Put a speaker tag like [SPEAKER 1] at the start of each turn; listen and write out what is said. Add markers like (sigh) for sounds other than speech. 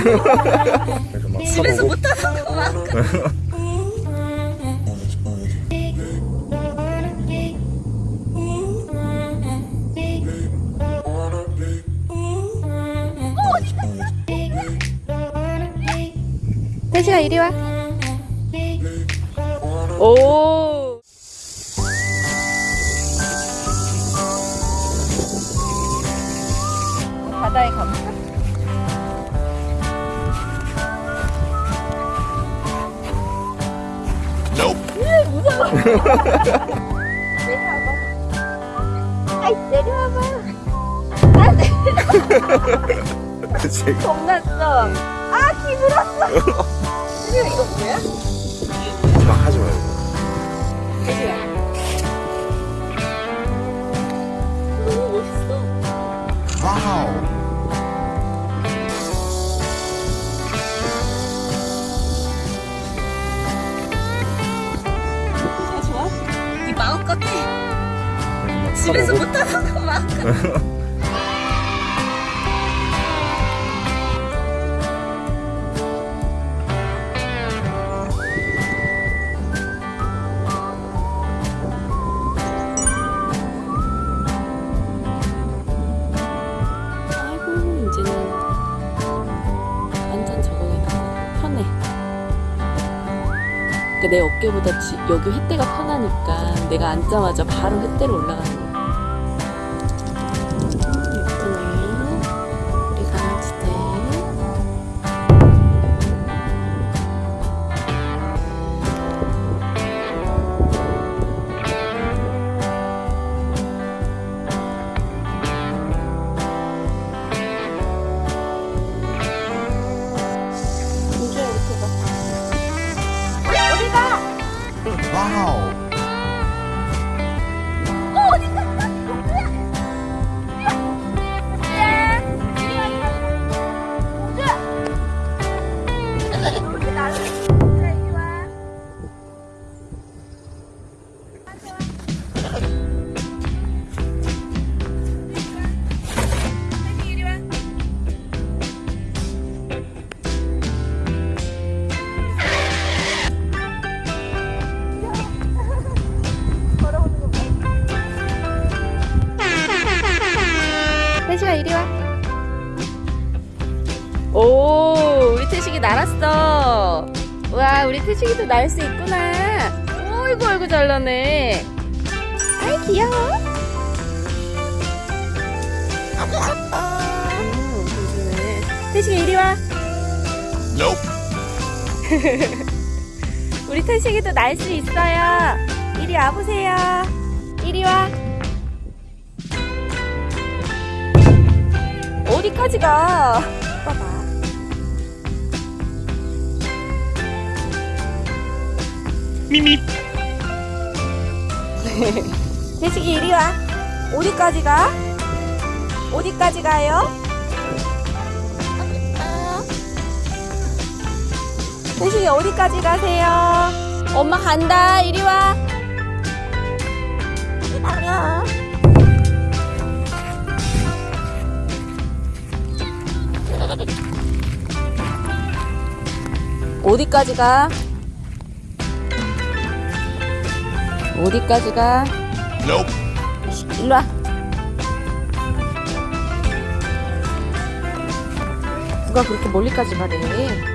[SPEAKER 1] 그래서 막
[SPEAKER 2] 집에서. 못하는 거막
[SPEAKER 3] 태시야 이리 와. 오. 바다에 가볼까? 으, 무서워. 내려와봐. 아이 내려와봐. 아, 네.
[SPEAKER 1] 지금
[SPEAKER 3] 겁났어. 아 기분났어. 태시야 이거 뭐야?
[SPEAKER 1] 막 하지 말고.
[SPEAKER 2] 네 마음 같아
[SPEAKER 1] 막
[SPEAKER 2] 집에서
[SPEAKER 1] 가보고.
[SPEAKER 2] 못하는 거 마음 같
[SPEAKER 3] 그러니까 내 어깨보다 지- 여기 횃대가 편하니까 내가 앉자마자 바로 횃대로 올라가는 거야. 어 날았어. 와, 우리 태식이도 날 수 있구나. 어이구, 어이구, 잘 나네. 아이, 귀여워. 음, 괜찮네. 태식이 이리 와. (laughs) 우리 태식이도 날 수 있어요. 이리 와보세요. 이리 와. 어디까지 가? 봐봐.
[SPEAKER 1] 미미. (laughs)
[SPEAKER 3] 태식이 이리 와. 어디까지 가? 어디까지 가요? 태식이 어디까지 가세요? 엄마 간다. 이리 와. 기다려. 어디까지 가? 어디까지 가? 일로 와. 누가 그렇게 멀리까지 가래?